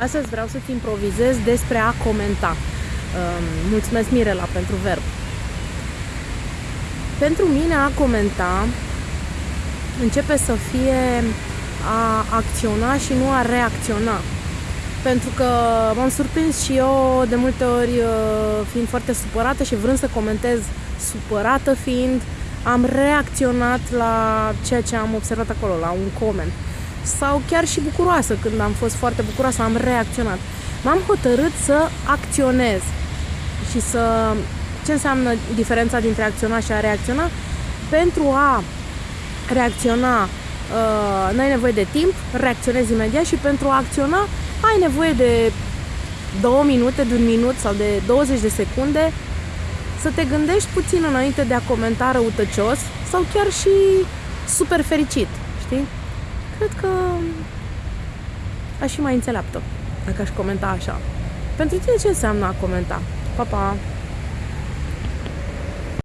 Astăzi vreau să-ți improvizez despre a comenta. Um, mulțumesc, Mirela, pentru verb. Pentru mine a comenta începe să fie a acționa și nu a reacționa. Pentru că m-am surprins și eu de multe ori uh, fiind foarte supărată și vrând să comentez supărată fiind, am reacționat la ceea ce am observat acolo, la un coment sau chiar și bucuroasă. Când am fost foarte bucuroasă, am reacționat. M-am hotărât să acționez și să... Ce înseamnă diferența dintre acționa și a reacționa? Pentru a reacționa uh, n-ai nevoie de timp, reacționezi imediat și pentru a acționa ai nevoie de două minute, de un minut sau de 20 de secunde să te gândești puțin înainte de a comenta răutăcios sau chiar și super fericit, știi? Cred că aș fi mai înțeleaptă dacă aș comenta așa. Pentru tine ce înseamnă a comenta? Pa, pa!